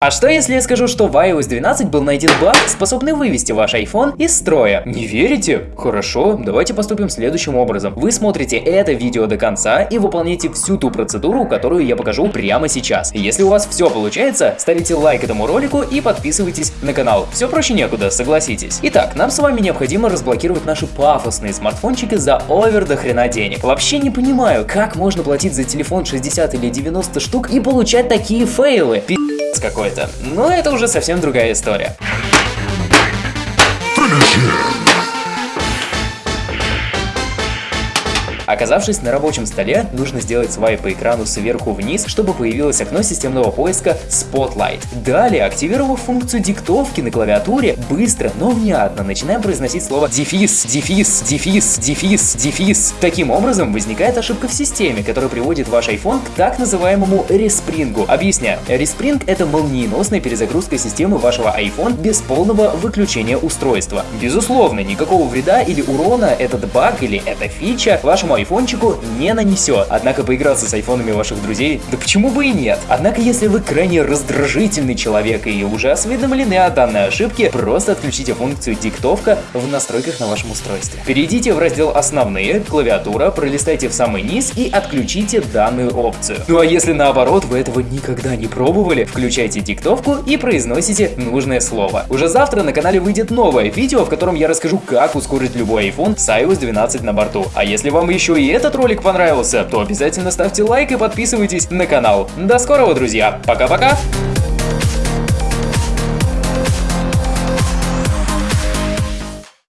А что если я скажу, что в iOS 12 был найден баг, способный вывести ваш iPhone из строя? Не верите? Хорошо, давайте поступим следующим образом. Вы смотрите это видео до конца и выполняете всю ту процедуру, которую я покажу прямо сейчас. Если у вас все получается, ставите лайк этому ролику и подписывайтесь на канал. Все проще некуда, согласитесь. Итак, нам с вами необходимо разблокировать наши пафосные смартфончики за овер до хрена денег. Вообще не понимаю, как можно платить за телефон 60 или 90 штук и получать такие фейлы. Пи***ц какой-то. Но это уже совсем другая история. Оказавшись на рабочем столе, нужно сделать свайп по экрану сверху вниз, чтобы появилось окно системного поиска Spotlight. Далее, активировав функцию диктовки на клавиатуре, быстро, но внятно начинаем произносить слово дефис, дефис, дефис, дефис, дефис. Таким образом, возникает ошибка в системе, которая приводит ваш iPhone к так называемому респрингу. Объясняю. Респринг — это молниеносная перезагрузка системы вашего iPhone без полного выключения устройства. Безусловно, никакого вреда или урона этот баг или эта фича вашему айфончику не нанесет. Однако поиграться с айфонами ваших друзей, да почему бы и нет? Однако, если вы крайне раздражительный человек и уже осведомлены о данной ошибке, просто отключите функцию диктовка в настройках на вашем устройстве. Перейдите в раздел «Основные», «Клавиатура», пролистайте в самый низ и отключите данную опцию. Ну а если наоборот вы этого никогда не пробовали, включайте диктовку и произносите нужное слово. Уже завтра на канале выйдет новое видео, в котором я расскажу, как ускорить любой iPhone с iOS 12 на борту. А если вам еще еще и этот ролик понравился, то обязательно ставьте лайк и подписывайтесь на канал. До скорого, друзья. Пока-пока.